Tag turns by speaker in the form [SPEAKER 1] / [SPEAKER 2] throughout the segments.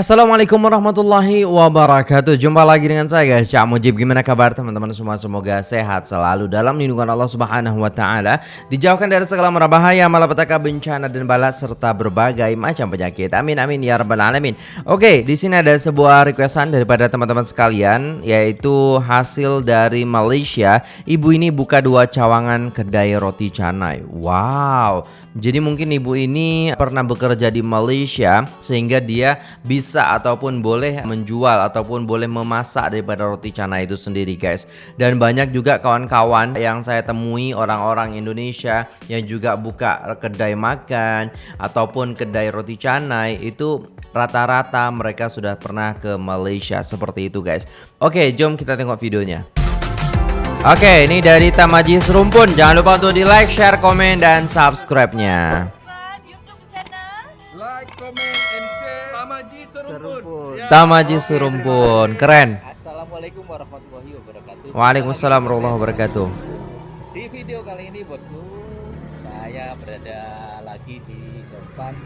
[SPEAKER 1] Assalamualaikum warahmatullahi wabarakatuh. Jumpa lagi dengan saya guys. Cak Mujib Gimana kabar teman-teman semua? Semoga sehat selalu dalam lindungan Allah subhanahu wa ta'ala. Dijauhkan dari segala bahaya Malapetaka bencana dan bala Serta berbagai macam penyakit. Amin amin ya rabbal alamin. Oke di sini ada sebuah requestan daripada teman-teman sekalian Yaitu hasil dari Malaysia. Ibu ini buka dua cawangan kedai roti canai. Wow Jadi mungkin ibu ini pernah bekerja di Malaysia Sehingga dia bisa ataupun boleh menjual ataupun boleh memasak daripada roti canai itu sendiri guys. Dan banyak juga kawan-kawan yang saya temui orang-orang Indonesia yang juga buka kedai makan ataupun kedai roti canai itu rata-rata mereka sudah pernah ke Malaysia seperti itu guys. Oke jom kita tengok videonya Oke, ini dari Tamaji Serumpun. Jangan lupa untuk di like, share, komen, dan subscribe-nya.
[SPEAKER 2] Like, comment, and share. Tamaji Serumpun.
[SPEAKER 1] Ya. Tamaji Serumpun. Keren.
[SPEAKER 3] Assalamualaikum warahmatullahi wabarakatuh.
[SPEAKER 1] Waalaikumsalam warahmatullahi wabarakatuh.
[SPEAKER 3] Di video kali ini bosku, saya berada lagi di depan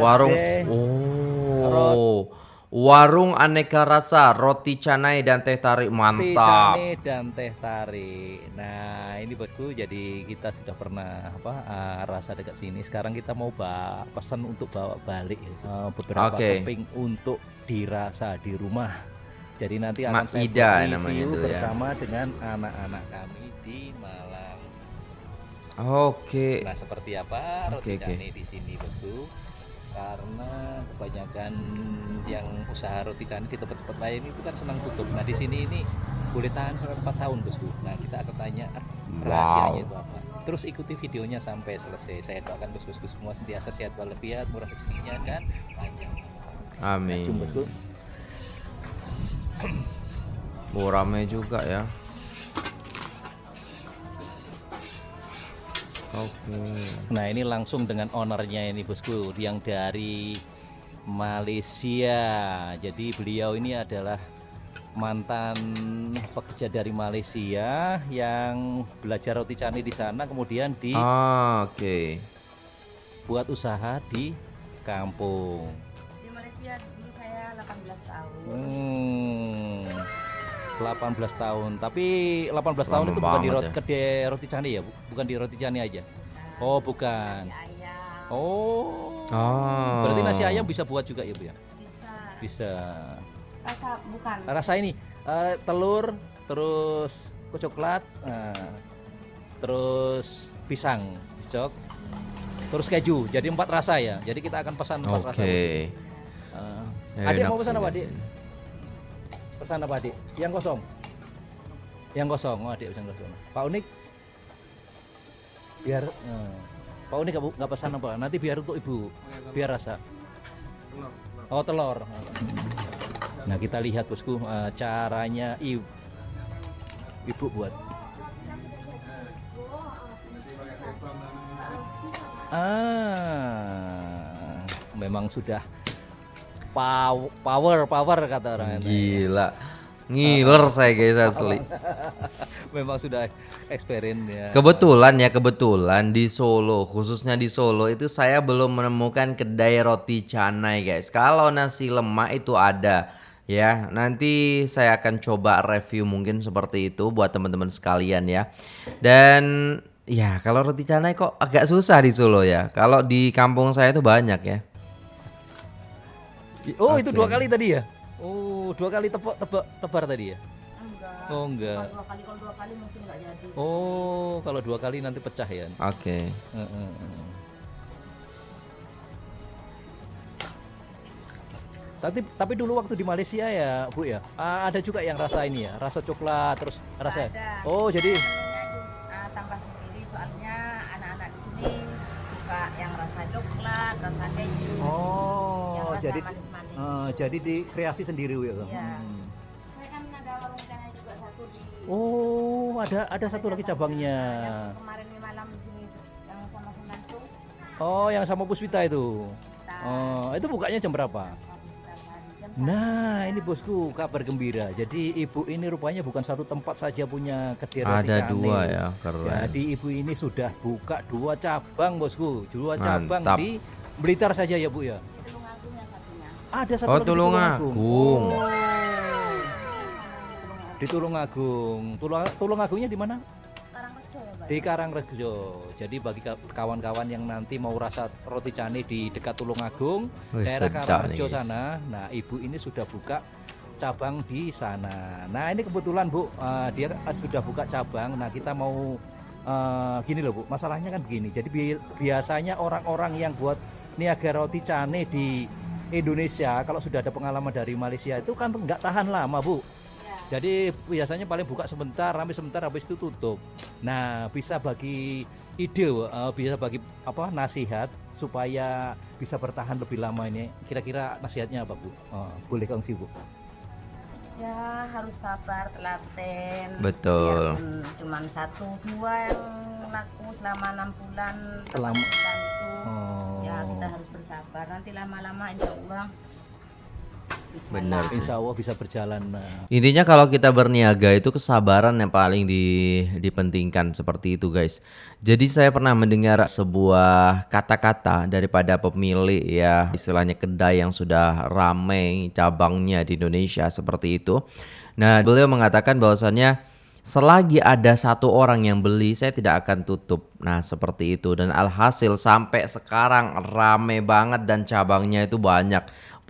[SPEAKER 1] warung. Oh. Warung aneka rasa, roti canai dan teh tarik mantap.
[SPEAKER 3] Roti canai dan teh tarik. Nah, ini bosku, jadi kita sudah pernah apa uh, rasa dekat sini. Sekarang kita mau pesan untuk bawa balik uh, beberapa
[SPEAKER 1] Oke.
[SPEAKER 3] topping untuk dirasa di rumah. Jadi nanti akan saya
[SPEAKER 1] Maida
[SPEAKER 3] buat
[SPEAKER 1] namanya
[SPEAKER 3] review
[SPEAKER 1] itu ya.
[SPEAKER 3] bersama dengan anak-anak kami di Malang.
[SPEAKER 1] Oke.
[SPEAKER 3] Nah, seperti apa roti
[SPEAKER 1] oke.
[SPEAKER 3] canai di sini, bosku? Karena kebanyakan yang usaha roti canai di tempat-tempat lain itu kan senang tutup. Nah, di sini ini boleh tahan sampai 4 tahun, bosku. Nah, kita akan tanya ah, rahasianya
[SPEAKER 1] Wow.
[SPEAKER 3] itu apa. Terus ikuti videonya sampai selesai. Saya doakan bosku semua sentiasa sehat walafiat, murah rezekinya dan panjang. Nah,
[SPEAKER 1] Amin. Oh, rame juga ya. Oke.
[SPEAKER 3] Nah ini langsung dengan ownernya ini bosku yang dari Malaysia. Jadi beliau ini adalah mantan pekerja dari Malaysia yang belajar roti canai di sana kemudian
[SPEAKER 1] Ah, Oke.
[SPEAKER 3] dibuat usaha di kampung.
[SPEAKER 4] Di Malaysia dulu saya 18 tahun.
[SPEAKER 3] Hmm, 18 tahun. Tapi 18 tahun
[SPEAKER 1] Lama
[SPEAKER 3] itu bukan di roti,
[SPEAKER 1] ya.
[SPEAKER 3] kedai roti canai ya, Bu? bukan di roti canai aja.
[SPEAKER 4] Nah,
[SPEAKER 3] Oh bukan. Oh.
[SPEAKER 1] Oh.
[SPEAKER 3] Berarti nasi ayam bisa buat juga ya bu ya?
[SPEAKER 4] bisa.
[SPEAKER 3] Bisa.
[SPEAKER 4] Rasa bukan.
[SPEAKER 3] Rasa ini eh, telur, terus kue coklat, nah, terus pisang, pisok, terus keju. Jadi empat rasa ya. Jadi kita akan pesan empat rasa. Bu.
[SPEAKER 1] Oke.
[SPEAKER 3] Eh, Adik mau pesan apa,
[SPEAKER 1] ini.
[SPEAKER 3] Pesan apa adik? Yang kosong. Yang kosong. Oh adik pesan kosong. Pak Unik. Biar. eh, Pak Unik nggak pesan apa? Nanti biar untuk ibu. Biar rasa. Oh telur. Nah kita lihat bosku eh, caranya ibu, ibu buat. Ah, memang sudah pow- power power kata orang.
[SPEAKER 1] Gila. Ngiler saya guys asli.
[SPEAKER 3] Memang sudah experience ya.
[SPEAKER 1] Kebetulan ya kebetulan di Solo khususnya di Solo itu saya belum menemukan kedai roti canai guys. Kalau nasi lemak itu ada ya. Nanti saya akan coba review mungkin seperti itu buat teman-teman sekalian ya. Dan ya kalau roti canai kok agak susah di Solo ya. Kalau di kampung saya itu banyak ya.
[SPEAKER 3] Oh itu
[SPEAKER 1] Oke.
[SPEAKER 3] dua kali tadi ya? Oh dua kali tebak tebak tebar tadi ya?
[SPEAKER 4] Enggak.
[SPEAKER 3] Oh enggak.
[SPEAKER 4] Kalau dua kali kalau dua kali mungkin nggak jadi.
[SPEAKER 3] Oh kalau dua kali nanti pecah ya?
[SPEAKER 1] Oke.
[SPEAKER 3] Heeh, heeh. Tapi tapi dulu waktu di Malaysia ya Bu ya ah, ada juga yang rasa ini ya rasa coklat terus rasa
[SPEAKER 4] Ada.
[SPEAKER 3] oh jadi
[SPEAKER 4] ah, tambah sendiri soalnya anak-anak di sini suka yang rasa coklat, rasa keju. yang
[SPEAKER 3] oh
[SPEAKER 4] rasa
[SPEAKER 3] jadi. Eh, jadi dikreasi sendiri Bu ya
[SPEAKER 4] Iya.
[SPEAKER 3] Hmm.
[SPEAKER 4] Saya kan ada warung canai juga satu di.
[SPEAKER 3] oh ada ada satu lagi cabangnya
[SPEAKER 4] Yang kemarin di malam di sini yang sama Senantu.
[SPEAKER 3] oh yang sama Puspita itu oh itu bukanya jam berapa
[SPEAKER 4] jam
[SPEAKER 3] Nah, ini bosku kabar gembira. Jadi ibu ini rupanya bukan satu tempat saja punya kedai
[SPEAKER 1] Ada dua ya, keren.
[SPEAKER 3] Jadi ibu ini sudah buka dua cabang bosku, dua cabang
[SPEAKER 1] Mantap.
[SPEAKER 3] di Blitar saja ya bu ya. Ada satu
[SPEAKER 1] Oh,
[SPEAKER 3] lagi di
[SPEAKER 1] Tulungagung.
[SPEAKER 3] Oh. Di Tulungagung. Tulung Tulungagungnya di mana?
[SPEAKER 4] Karangrejo ya.
[SPEAKER 3] Di Karangrejo. Jadi bagi ka- kawan-kawan yang nanti mau rasa roti cane di dekat Tulungagung,
[SPEAKER 1] Wih,
[SPEAKER 3] daerah
[SPEAKER 1] nih,
[SPEAKER 3] Karangrejo sana. Nah, ibu ini sudah buka cabang di sana. Nah, ini kebetulan Bu, eh, dia sudah buka cabang. Nah, kita mau eh, gini loh Bu, masalahnya kan begini. Jadi bi- biasanya orang-orang yang buat niaga roti cane di Indonesia kalau sudah ada pengalaman dari Malaysia itu kan nggak tahan lama Bu.
[SPEAKER 4] Ya.
[SPEAKER 3] Jadi biasanya paling buka sebentar, ramai sebentar, habis itu tutup. Nah, bisa bagi ide, eh, bisa bagi apa nasihat supaya bisa bertahan lebih lama ini. Kira-kira nasihatnya apa Bu? Eh, boleh kongsi Bu?
[SPEAKER 4] Ya harus sabar, telaten.
[SPEAKER 1] Betul.
[SPEAKER 4] Biarpun cuman satu dua yang laku selama enam bulan.
[SPEAKER 3] Selama-
[SPEAKER 4] bulan itu.
[SPEAKER 3] Oh,
[SPEAKER 4] Ya kita harus bersabar. Nanti lama-lama insya Allah.
[SPEAKER 1] Benar sih.
[SPEAKER 3] Insya Allah bisa berjalan.
[SPEAKER 1] Intinya kalau kita berniaga itu kesabaran yang paling di- dipentingkan seperti itu guys. Jadi saya pernah mendengar sebuah kata-kata daripada pemilik ya istilahnya kedai yang sudah ramai cabangnya di Indonesia seperti itu. Nah beliau mengatakan bahwasannya selagi ada satu orang yang beli saya tidak akan tutup. Nah seperti itu dan alhasil sampai sekarang rame banget dan cabangnya itu banyak.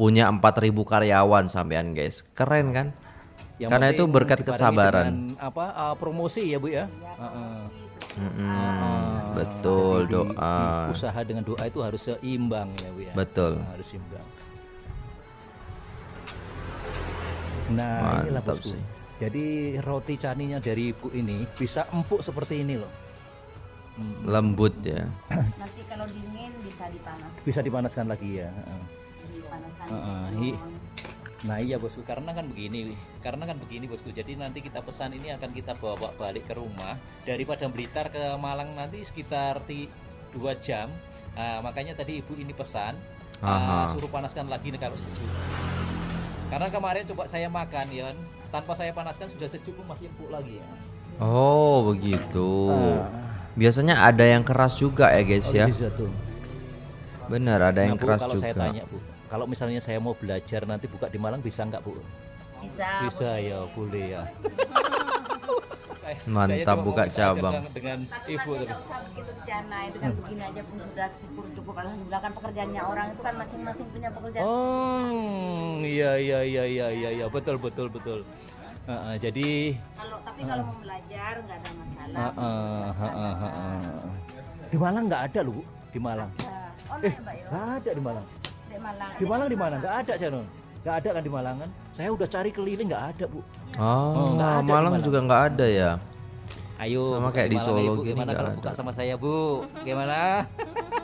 [SPEAKER 1] Punya 4000 karyawan sampean guys. Keren kan?
[SPEAKER 3] yang
[SPEAKER 1] Karena itu berkat kesabaran.
[SPEAKER 3] apa eh, promosi ya Bu ya.
[SPEAKER 4] Ya,
[SPEAKER 3] Heeh.
[SPEAKER 1] Mm-mm,
[SPEAKER 3] Ah,
[SPEAKER 1] betul
[SPEAKER 3] jadi di-
[SPEAKER 1] doa.
[SPEAKER 3] di usaha dengan doa itu harus seimbang ya Bu ya.
[SPEAKER 1] Betul.
[SPEAKER 3] Harus seimbang. Nah, inilah
[SPEAKER 1] Mantap
[SPEAKER 3] bosku.
[SPEAKER 1] sih.
[SPEAKER 3] Jadi roti caninya dari ibu ini bisa empuk seperti ini loh. Hmm,
[SPEAKER 1] Lembut ya.
[SPEAKER 4] Nanti kalau dingin bisa dipanas.
[SPEAKER 3] Bisa dipanaskan lagi ya. Heeh, hi- Nah iya bosku karena kan begini, karena kan begini bosku. Jadi nanti kita pesan ini akan kita bawa balik ke rumah dari Padang Blitar ke Malang nanti sekitar ti- dua jam. Nah, makanya tadi ibu ini pesan
[SPEAKER 1] Aha.
[SPEAKER 3] suruh panaskan lagi nih kalau sejuk. Karena kemarin coba saya makan ya, kan, tanpa saya panaskan sudah sejuk pun masih empuk lagi ya.
[SPEAKER 1] Oh begitu.
[SPEAKER 3] Ah,
[SPEAKER 1] Biasanya ada yang keras juga ya guys
[SPEAKER 3] oh,
[SPEAKER 1] ya.
[SPEAKER 3] bisa tuh.
[SPEAKER 1] Benar ada yang
[SPEAKER 3] Nah, Bu,
[SPEAKER 1] keras
[SPEAKER 3] kalau saya
[SPEAKER 1] juga.
[SPEAKER 3] tanya Bu, kalau misalnya saya mau belajar nanti buka di Malang bisa nggak Bu?
[SPEAKER 4] Bisa.
[SPEAKER 3] Bisa
[SPEAKER 4] boleh.
[SPEAKER 3] ya, boleh ya.
[SPEAKER 1] Mantap, buka cabang.
[SPEAKER 3] dengan- dengan
[SPEAKER 4] Tapi
[SPEAKER 3] ibu tadi.
[SPEAKER 4] rencana itu kan begini aja pun sudah syukur cukup alhamdulillah kan pekerjaannya orang itu kan masing-masing punya pekerjaan.
[SPEAKER 3] Oh, iya iya iya iya iya iya betul betul betul. Heeh, jadi
[SPEAKER 4] Kalau tapi kalau mau belajar nggak ada masalah.
[SPEAKER 3] heeh, heeh, heeh. di Malang nggak ada loh Bu, di Malang.
[SPEAKER 4] Nah, Oh,
[SPEAKER 3] Eh,
[SPEAKER 4] Mbak
[SPEAKER 3] nggak ada di Malang.
[SPEAKER 4] Di Malang.
[SPEAKER 3] Di Malang di mana? Nggak ada channel. Nggak ada kan di Malang kan? Saya udah cari keliling nggak ada Bu.
[SPEAKER 1] Oh,
[SPEAKER 3] nggak ada
[SPEAKER 1] Malang
[SPEAKER 3] Malang.
[SPEAKER 1] juga nggak ada ya.
[SPEAKER 3] Ayo.
[SPEAKER 1] Sama kayak di
[SPEAKER 3] Malang,
[SPEAKER 1] Solo
[SPEAKER 3] Ibu.
[SPEAKER 1] gini
[SPEAKER 3] Gimana kalau
[SPEAKER 1] ada.
[SPEAKER 3] buka sama saya Bu? Gimana?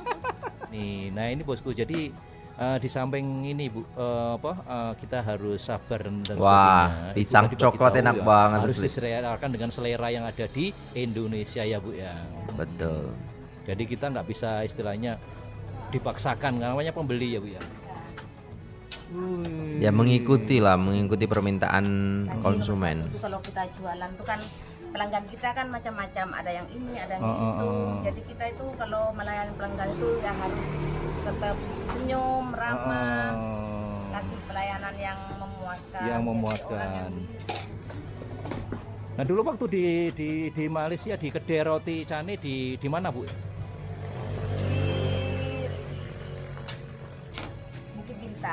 [SPEAKER 3] Nih, nah ini bosku. Jadi eh, di samping ini Bu, eh, apa eh, kita harus sabar dan
[SPEAKER 1] Wah,
[SPEAKER 3] sebagainya. Ibu
[SPEAKER 1] pisang coklat
[SPEAKER 3] tahu
[SPEAKER 1] enak
[SPEAKER 3] ya,
[SPEAKER 1] banget
[SPEAKER 3] Harus
[SPEAKER 1] asli.
[SPEAKER 3] diselerakan dengan selera yang ada di Indonesia ya Bu ya.
[SPEAKER 1] Betul.
[SPEAKER 3] Jadi kita nggak bisa istilahnya dipaksakan namanya pembeli ya Bu ya.
[SPEAKER 1] Ya mengikuti lah, mengikuti permintaan
[SPEAKER 4] Jadi
[SPEAKER 1] konsumen.
[SPEAKER 4] Itu kalau kita jualan tuh kan pelanggan kita kan macam-macam, ada yang ini, ada yang
[SPEAKER 3] Oh, oh,
[SPEAKER 4] itu.
[SPEAKER 3] oh.
[SPEAKER 4] Jadi kita itu kalau melayani pelanggan itu ya harus tetap senyum, ramah,
[SPEAKER 3] Oh.
[SPEAKER 4] kasih pelayanan yang memuaskan.
[SPEAKER 3] Yang memuaskan. Nah dulu waktu di di di Malaysia di kedai roti cane di di mana Bu?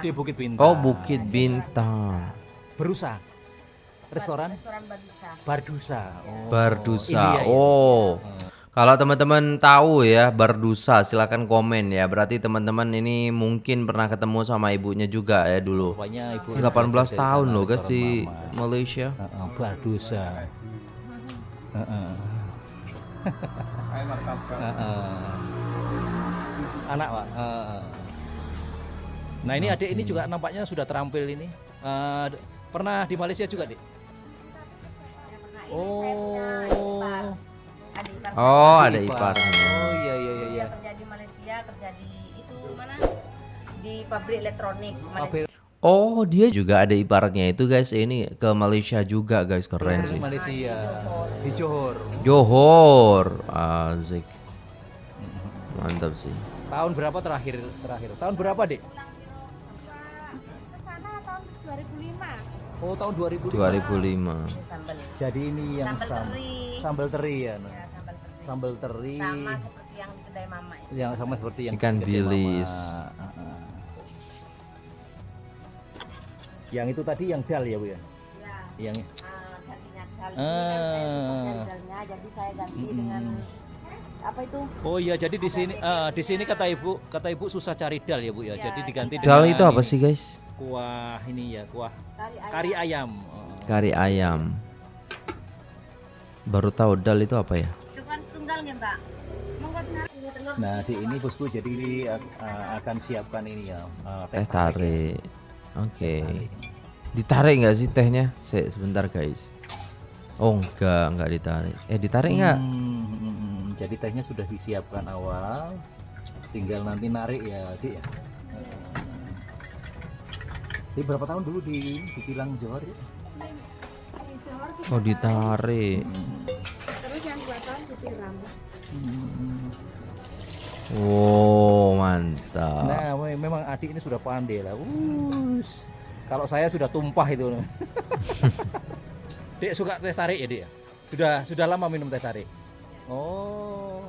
[SPEAKER 3] Di Bukit Bintang.
[SPEAKER 1] Oh, Bukit Bintang.
[SPEAKER 3] Berusa. Restoran
[SPEAKER 4] Restoran Badusa.
[SPEAKER 3] Bardusa. Oh,
[SPEAKER 1] Bardusa.
[SPEAKER 3] India ya?
[SPEAKER 1] Oh.
[SPEAKER 3] Eh,
[SPEAKER 1] Kalau teman-teman tahu ya Bardusa silakan komen ya. Berarti teman-teman ini mungkin pernah ketemu sama ibunya juga ya dulu.
[SPEAKER 3] Rupanya ibu
[SPEAKER 1] 18
[SPEAKER 3] dari
[SPEAKER 1] tahun loh guys
[SPEAKER 3] Mama.
[SPEAKER 1] Malaysia.
[SPEAKER 3] Heeh, Bardusa. Heeh. Heeh. Anak pak. Heeh. Nah ini adik ini juga nampaknya sudah terampil ini. Eh, pernah di Malaysia juga dik? Oh.
[SPEAKER 4] Adik ipar.
[SPEAKER 1] Oh, ada
[SPEAKER 3] Ipar. Oh iya iya iya.
[SPEAKER 4] Dia
[SPEAKER 3] iya.
[SPEAKER 4] kerja di Malaysia, kerja di itu mana? Di pabrik elektronik Malaysia.
[SPEAKER 3] Pabrik
[SPEAKER 1] Oh, dia juga ada iparnya itu guys. Ini ke Malaysia juga guys, keren
[SPEAKER 3] di
[SPEAKER 1] sih.
[SPEAKER 3] Malaysia di Johor.
[SPEAKER 1] Johor, Azik. Mantap sih.
[SPEAKER 3] Tahun berapa terakhir terakhir? Tahun berapa dik? Oh, tahun 2005.
[SPEAKER 1] 2005.
[SPEAKER 4] Ini sambal.
[SPEAKER 3] Jadi ini yang
[SPEAKER 4] Sambal
[SPEAKER 3] sam-
[SPEAKER 4] teri.
[SPEAKER 3] sambal teri ya. nah.
[SPEAKER 4] Ya, sambal teri.
[SPEAKER 3] Sambal teri
[SPEAKER 4] Sama seperti yang di kedai mama itu.
[SPEAKER 3] yang sama seperti yang
[SPEAKER 1] Ikan
[SPEAKER 3] Mama.
[SPEAKER 1] bilis.
[SPEAKER 3] Yang itu tadi yang dal ya, Bu ya?
[SPEAKER 4] Ya,
[SPEAKER 3] Yang
[SPEAKER 4] ah, gantinya dal. Ini kan saya
[SPEAKER 3] Ah.
[SPEAKER 4] dalnya, jadi saya ganti
[SPEAKER 3] Mm-mm.
[SPEAKER 4] dengan apa itu?
[SPEAKER 3] Oh iya, jadi di sini ah, di sini kata Ibu, kata Ibu susah cari dal ya, Bu ya.
[SPEAKER 4] Ya,
[SPEAKER 3] jadi diganti
[SPEAKER 1] Dal itu apa sih guys?
[SPEAKER 3] Kuah ini ya, kuah
[SPEAKER 4] Kari ayam.
[SPEAKER 3] kari ayam. Oh.
[SPEAKER 1] Kari ayam. Baru tahu dal itu apa ya?
[SPEAKER 3] Nah, di ini bosku jadi ah, akan siapkan ini ya, ah,
[SPEAKER 1] Teh tarik. Oke.
[SPEAKER 3] tarik.
[SPEAKER 1] Ditarik nggak sih tehnya? Se sebentar guys. Oh enggak, enggak ditarik. Eh ditarik nggak?
[SPEAKER 3] Hmm. Jadi tehnya sudah disiapkan awal, tinggal nanti narik ya, Dik ya. Jadi berapa tahun dulu di di Kilang Johor ya?
[SPEAKER 1] Oh ditarik.
[SPEAKER 4] Terus yang dua tahun ditiram.
[SPEAKER 3] Hmm.
[SPEAKER 1] Oh mantap.
[SPEAKER 3] Nah, me- memang adik ini sudah pandai lah. Us. Kalau saya sudah tumpah itu. Dek suka teh tarik ya, Dek? ya? Sudah sudah lama minum teh tarik. Oh.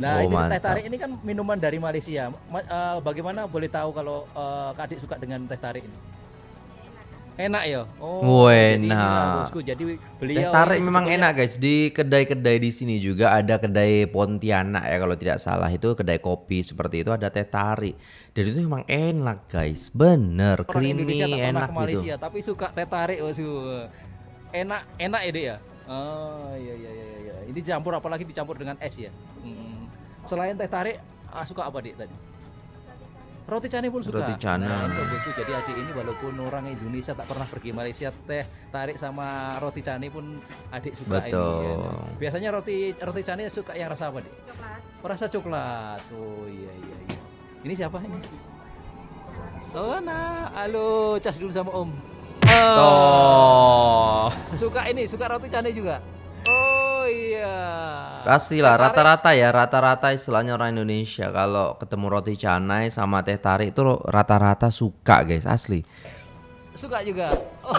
[SPEAKER 3] Nah,
[SPEAKER 1] Oh,
[SPEAKER 3] ini teh
[SPEAKER 1] mantap.
[SPEAKER 3] tarik ini kan minuman dari Malaysia. Ma- eh, bagaimana boleh tahu kalau eh, Kak Adik suka dengan teh tarik ini? Enak ya? Oh,
[SPEAKER 1] Wah,
[SPEAKER 3] jadi
[SPEAKER 1] enak.
[SPEAKER 3] bosku. Jadi
[SPEAKER 1] Teh
[SPEAKER 3] beliau
[SPEAKER 1] tarik
[SPEAKER 3] ini
[SPEAKER 1] memang
[SPEAKER 3] sebetulnya-
[SPEAKER 1] enak guys. Di kedai-kedai di sini juga ada kedai Pontianak ya kalau tidak salah itu kedai kopi seperti itu ada teh tarik. Dan itu memang enak guys. Bener,
[SPEAKER 3] Orang
[SPEAKER 1] creamy, enak
[SPEAKER 3] ke
[SPEAKER 1] gitu.
[SPEAKER 3] Tapi suka teh tarik. Enak, enak ya, Dek ya? Oh, iya iya iya iya. Ini campur apalagi dicampur dengan es ya. Mm. Selain teh tarik, ah, suka apa, Dik tadi? Roti canai pun suka.
[SPEAKER 1] Roti canai.
[SPEAKER 3] Nah, itu. Jadi adik ini walaupun orang Indonesia tak pernah pergi Malaysia, teh tarik sama roti canai pun adik suka ini.
[SPEAKER 1] Betul.
[SPEAKER 3] ya. Nah, Biasanya roti roti canai suka yang rasa apa, Dik?
[SPEAKER 4] Coklat.
[SPEAKER 3] Rasa coklat. Oh iya iya iya. Ini siapa ini? Oh nah, halo, cas dulu sama Om. Oh, suka ini, suka roti canai juga. Oh iya.
[SPEAKER 1] Pastilah rata-rata ya rata-rata istilahnya orang Indonesia kalau ketemu roti canai sama teh tarik itu rata-rata suka guys asli.
[SPEAKER 3] suka juga. Oh,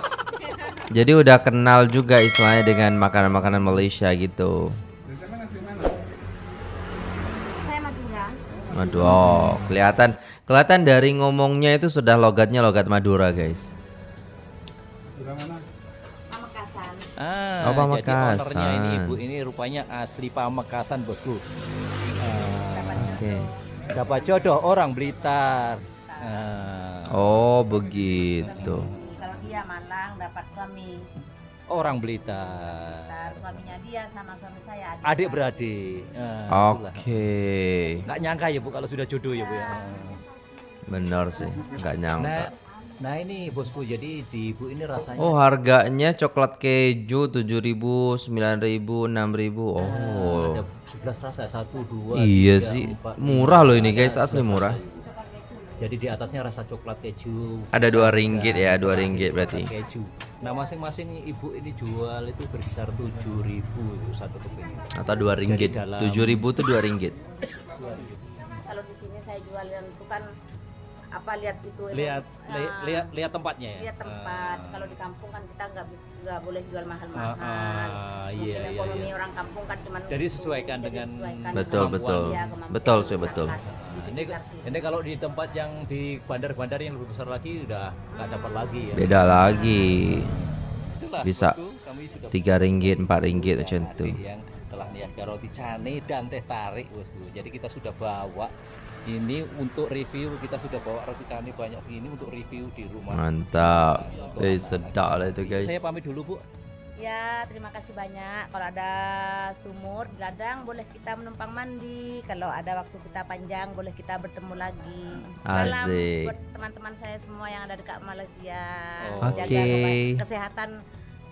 [SPEAKER 1] Jadi udah kenal juga istilahnya dengan makanan-makanan Malaysia gitu.
[SPEAKER 4] Saya Madura.
[SPEAKER 1] Aduh, oh, kelihatan kelihatan dari ngomongnya itu sudah logatnya logat Madura guys.
[SPEAKER 4] Pamekasan.
[SPEAKER 3] ah,
[SPEAKER 1] Oh, Pamekasan.
[SPEAKER 3] Jadi ownernya ini ibu ini rupanya asli Pamekasan bosku. Ah,
[SPEAKER 1] Oke.
[SPEAKER 3] dapat jodoh orang Blitar. Ah,
[SPEAKER 1] Oh begitu.
[SPEAKER 4] Kalau dia Malang dapat suami.
[SPEAKER 3] orang Blitar.
[SPEAKER 4] Ntar suaminya dia sama suami saya adik.
[SPEAKER 3] Adik beradik. Itulah.
[SPEAKER 1] Oke,
[SPEAKER 3] Nggak nyangka ya bu kalau sudah jodoh ya bu ya.
[SPEAKER 1] bener sih, nggak nyangka.
[SPEAKER 3] Nah, nah ini bosku jadi di ibu ini rasanya.
[SPEAKER 1] Oh harganya coklat keju 7.000, 9.000, 6.000.
[SPEAKER 3] Nah,
[SPEAKER 1] Oh.
[SPEAKER 3] ada 11 rasa satu dua.
[SPEAKER 1] Iya
[SPEAKER 3] tiga,
[SPEAKER 1] sih.
[SPEAKER 3] empat,
[SPEAKER 1] Murah
[SPEAKER 3] lima,
[SPEAKER 1] loh ini, guys. Asli
[SPEAKER 3] 11
[SPEAKER 1] murah.
[SPEAKER 3] Jadi di atasnya rasa coklat keju.
[SPEAKER 1] Ada dua ringgit ya, dua ringgit berarti.
[SPEAKER 3] Keju. Nah masing-masing ibu ini jual itu berkisar 7.000 itu satu keping.
[SPEAKER 1] Atau dua ringgit.
[SPEAKER 3] dalam-
[SPEAKER 1] 7.000 tuh dua ringgit.
[SPEAKER 4] Kalau di sini saya jual yang itu kan apa lihat itu
[SPEAKER 3] Lihat
[SPEAKER 4] emang,
[SPEAKER 3] li-
[SPEAKER 4] ah,
[SPEAKER 3] lihat lihat tempatnya ya.
[SPEAKER 4] lihat tempat.
[SPEAKER 3] Ah.
[SPEAKER 4] Kalau di kampung kan kita nggak nggak boleh jual mahal-mahal.
[SPEAKER 3] Ah, ah,
[SPEAKER 4] Mungkin
[SPEAKER 3] iya, iya,
[SPEAKER 4] ekonomi
[SPEAKER 3] iya.
[SPEAKER 4] orang kampung kan cuman
[SPEAKER 3] Jadi
[SPEAKER 4] itu.
[SPEAKER 3] sesuaikan
[SPEAKER 4] Jadi
[SPEAKER 3] dengan
[SPEAKER 4] sesuaikan
[SPEAKER 1] Betul, betul.
[SPEAKER 4] dia, kemampuan
[SPEAKER 1] Betul sih, betul.
[SPEAKER 4] di
[SPEAKER 3] Ini, ini kalau di tempat yang di bandar-bandar yang lebih besar lagi udah nggak dapat lagi ya.
[SPEAKER 1] Beda lagi.
[SPEAKER 3] Itulah,
[SPEAKER 1] Bisa Tiga ringgit, empat ringgit
[SPEAKER 3] punya
[SPEAKER 1] macam
[SPEAKER 3] yang telah niaga roti cane dan teh tarik bosku. Jadi kita sudah bawa ini untuk review kita sudah bawa roti cane banyak segini untuk review di rumah.
[SPEAKER 1] Mantap. Eh sedap lah itu guys.
[SPEAKER 3] Saya pamit dulu bu.
[SPEAKER 4] Ya, terima kasih banyak. Kalau ada sumur di ladang, boleh kita menumpang mandi. Kalau ada waktu kita panjang, boleh kita bertemu lagi. Salam
[SPEAKER 1] Asik.
[SPEAKER 4] buat teman-teman saya semua yang ada dekat Malaysia.
[SPEAKER 3] Oh.
[SPEAKER 4] Jaga keba- kesehatan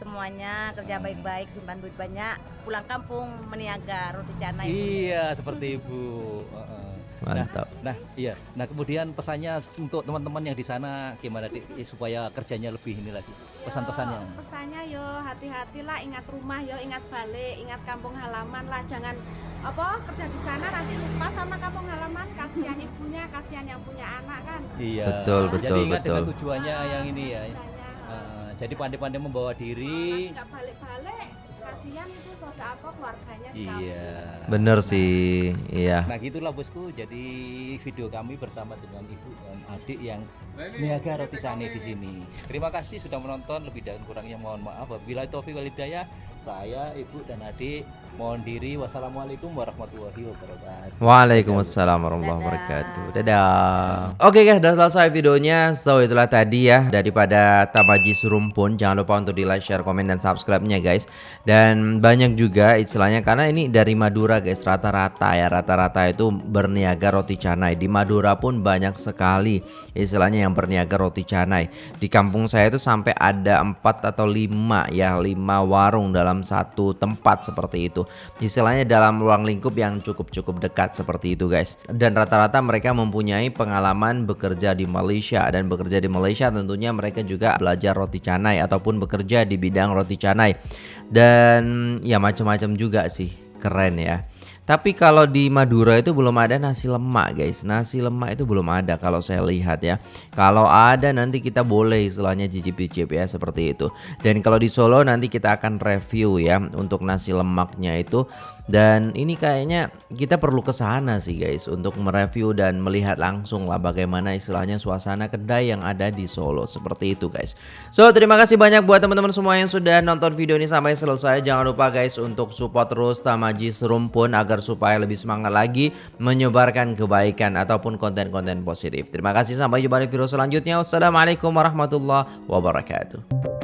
[SPEAKER 4] semuanya, kerja baik-baik, simpan duit banyak, pulang kampung meniaga roti canai.
[SPEAKER 3] Iya seperti ibu. Heeh.
[SPEAKER 1] Mantap.
[SPEAKER 3] Nah iya. Nah kemudian pesannya untuk teman-teman yang di sana gimana Dik? Eh, supaya kerjanya lebih ini lagi. Pesan-pesannya.
[SPEAKER 5] Yo, pesannya yo hati-hatilah ingat rumah yo ingat balik ingat kampung halaman lah jangan apa kerja di sana nanti lupa sama kampung halaman kasihan ibunya kasihan yang punya anak kan
[SPEAKER 3] Iya.
[SPEAKER 1] Betul, betul,
[SPEAKER 3] Jadi ingat dengan
[SPEAKER 1] betul.
[SPEAKER 3] tujuannya yang ini ya. Eh, jadi pandai-pandai membawa diri.
[SPEAKER 5] nggak balik-balik kasihan itu saudara apa keluarganya di
[SPEAKER 3] Iya.
[SPEAKER 1] Bener sih, iya.
[SPEAKER 3] Nah gitulah bosku. Jadi video kami bersama dengan ibu dan adik yang niaga roti cane di sini. Terima kasih sudah menonton. Lebih dan kurangnya mohon maaf. Bila taufik wal hidayah, saya, ibu dan adik mohon diri. Wassalamualaikum warahmatullahi wabarakatuh.
[SPEAKER 1] Waalaikumsalam warahmatullahi wabarakatuh. Dadah. Oke guys, udah selesai videonya. So itulah tadi ya daripada Tamaji Surumpun. Jangan lupa untuk di like, share, komen dan subscribe-nya guys. Dan banyak juga istilahnya karena ini dari Madura guys rata-rata ya rata-rata itu berniaga roti canai. Di Madura pun banyak sekali istilahnya yang berniaga roti canai. Di kampung saya itu sampai ada 4 atau 5 ya 5 warung dalam satu tempat seperti itu. Istilahnya dalam ruang lingkup yang cukup-cukup dekat seperti itu guys. Dan rata-rata mereka mempunyai pengalaman bekerja di Malaysia dan bekerja di Malaysia tentunya mereka juga belajar roti canai ataupun bekerja di bidang roti canai. Dan ya macam-macam juga sih. Keren ya. Tapi kalau di Madura itu belum ada nasi lemak guys. Nasi lemak itu belum ada kalau saya lihat ya. Kalau ada nanti kita boleh istilahnya cicip-cicip ya seperti itu. Dan kalau di Solo nanti kita akan review ya Untuk nasi lemaknya itu Dan ini kayaknya kita perlu ke sana sih guys Untuk mereview dan melihat langsung lah Bagaimana istilahnya suasana kedai yang ada di Solo Seperti itu guys So terima kasih banyak buat teman-teman semua yang sudah nonton video ini sampai selesai Jangan lupa guys untuk support terus Tamaji Serumpun Agar supaya lebih semangat lagi menyebarkan kebaikan ataupun konten-konten positif. Terima kasih sampai jumpa di video selanjutnya. Wassalamualaikum warahmatullahi wabarakatuh.